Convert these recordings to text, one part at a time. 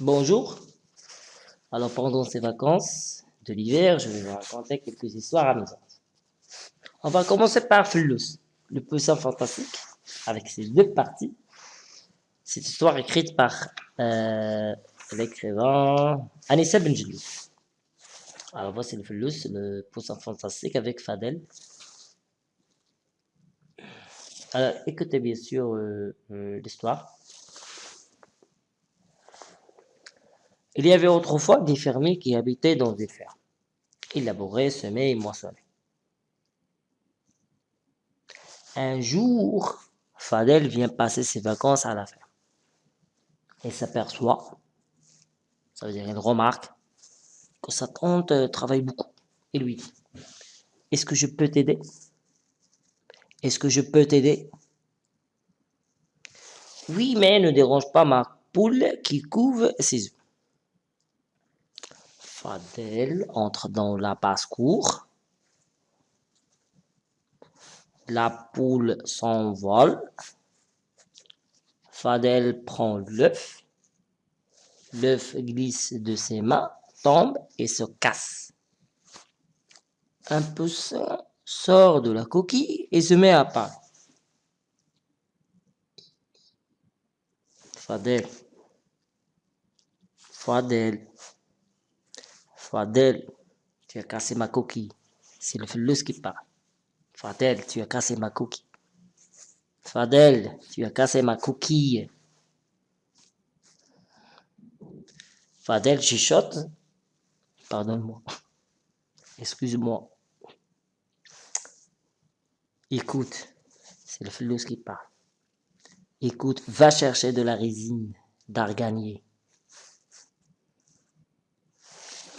Bonjour. Alors pendant ces vacances de l'hiver, je vais vous raconter quelques histoires amusantes. On va commencer par Flus, le poisson fantastique, avec ses deux parties. Cette histoire écrite par euh, l'écrivain Anissa Benjelou. Alors voici le Flus, le poisson fantastique avec Fadel. Alors écoutez bien sûr euh, euh, l'histoire. Il y avait autrefois des fermiers qui habitaient dans des fermes. Ils labouraient, semaient et moissonnaient. Un jour, Fadel vient passer ses vacances à la ferme. Il s'aperçoit, ça veut dire il remarque, que sa tante travaille beaucoup. Il lui dit, est-ce que je peux t'aider? Est-ce que je peux t'aider Oui, mais ne dérange pas ma poule qui couve ses œufs. Fadel entre dans la basse-cour. La poule s'envole. Fadel prend l'œuf. L'œuf glisse de ses mains, tombe et se casse. Un poussin sort de la coquille et se met à part. Fadel. Fadel. Fadel, tu as cassé ma coquille. C'est le flux qui parle. Fadel, tu as cassé ma coquille. Fadel, tu as cassé ma coquille. Fadel chuchote. Pardonne-moi. Excuse-moi. Écoute, c'est le flux qui parle. Écoute, va chercher de la résine d'arganier.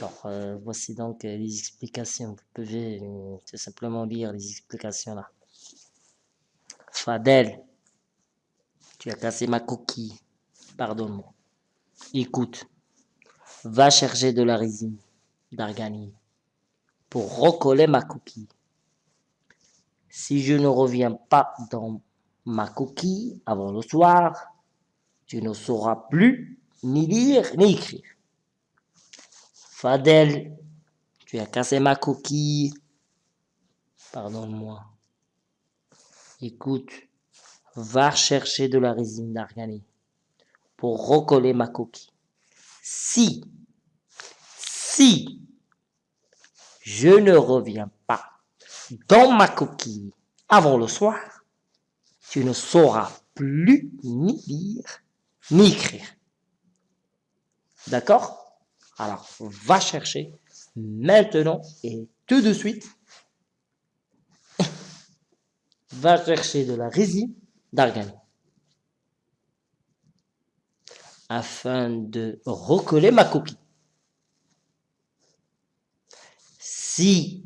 Alors, euh, voici donc euh, les explications. Vous pouvez euh, tout simplement lire les explications là. Fadel, tu as cassé ma coquille. Pardonne-moi. Écoute, va chercher de la résine d'arganier pour recoller ma coquille. Si je ne reviens pas dans ma coquille avant le soir, tu ne sauras plus ni lire ni écrire. Fadel, tu as cassé ma coquille. Pardonne-moi. Écoute, va chercher de la résine d'arganier pour recoller ma coquille. Si, si je ne reviens pas dans ma coquille avant le soir, tu ne sauras plus ni lire ni écrire. D'accord? Alors, va chercher maintenant et tout de suite. va chercher de la résine d'argan afin de recoller ma copie. Si,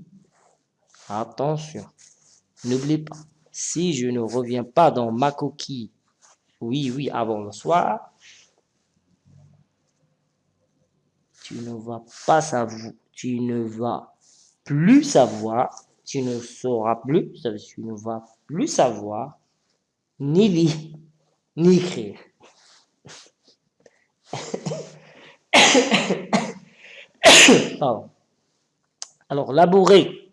attention, n'oublie pas, si je ne reviens pas dans ma coquille, oui, oui, avant le soir, tu ne vas pas savoir, tu ne vas plus savoir, tu ne sauras plus, tu ne vas plus savoir, ni lire, ni écrire. Alors, labourer,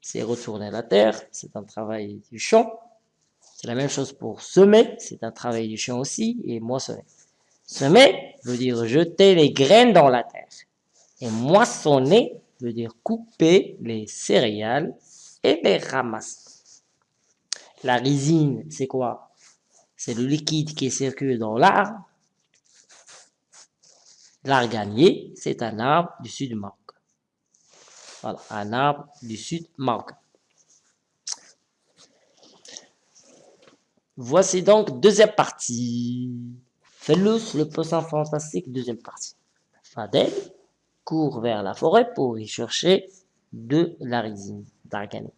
c'est retourner la terre, c'est un travail du champ. C'est la même chose pour semer, c'est un travail du champ aussi, et moissonner. Semer veut dire jeter les graines dans la terre. Et moissonner veut dire couper les céréales et les ramasser. La résine, c'est quoi? C'est le liquide qui circule dans l'arbre. L'arganier, c'est un arbre du sud Maroc. Voilà, un arbre du sud Maroc. Voici donc deuxième partie. Felus, le poisson fantastique, deuxième partie. Fadel court vers la forêt pour y chercher de la résine d'argané.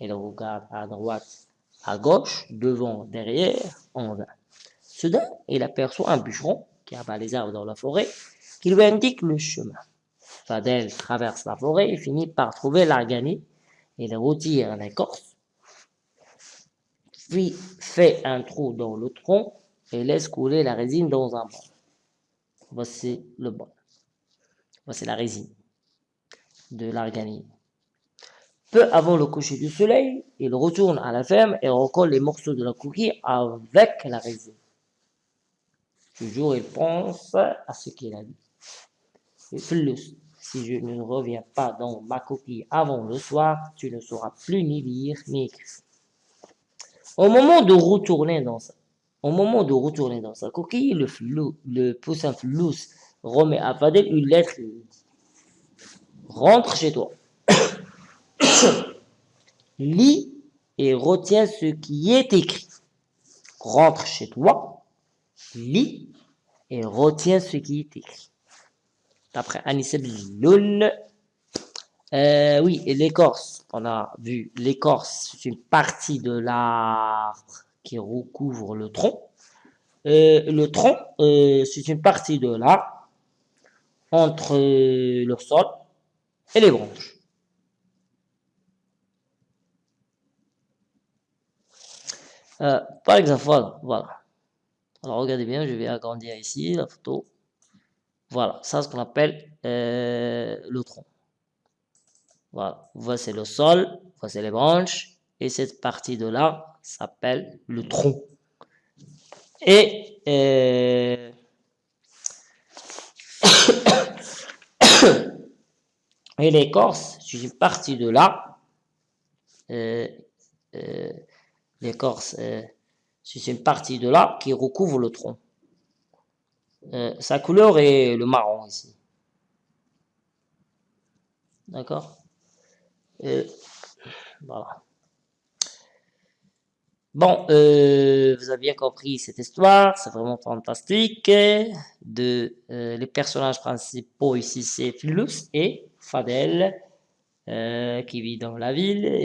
Il regarde à droite, à gauche, devant, derrière, en vain. Soudain, il aperçoit un bûcheron qui abat les arbres dans la forêt, qui lui indique le chemin. Fadel traverse la forêt et finit par trouver l'argané. Il retire l'écorce, puis fait un trou dans le tronc et laisse couler la résine dans un bol. Voici le bol. Voici la résine de l'arganine. Peu avant le coucher du soleil, il retourne à la ferme et recolle les morceaux de la coquille avec la résine. Toujours, il pense à ce qu'il a dit. si je ne reviens pas dans ma coquille avant le soir, tu ne sauras plus ni lire ni écrire. Au moment de retourner dans sa, au moment de retourner dans sa coquille, le, poussin flous remet à Fadel une lettre. Rentre chez toi. Lis et retiens ce qui est écrit. Rentre chez toi, lis et retiens ce qui est écrit. D'après Anissa Loun, euh, oui, et l'écorce, on a vu l'écorce, c'est une partie de l'arbre qui recouvre le tronc. Euh, le tronc, euh, c'est une partie de l'arbre entre le sol et les branches. Euh, par exemple, voilà, voilà. Alors regardez bien, je vais agrandir ici la photo. Voilà, ça ce qu'on appelle euh, le tronc. Voilà, voici le sol, voici les branches, et cette partie de là s'appelle le tronc. Et euh, et l'écorce, c'est une partie de là. Euh, euh, l'écorce, c'est une partie de là qui recouvre le tronc. Sa couleur est le marron ici. D'accord? Voilà. Bon, vous avez bien compris cette histoire, c'est vraiment fantastique. De, les personnages principaux ici, c'est Philus et Fadel, qui vit dans la ville.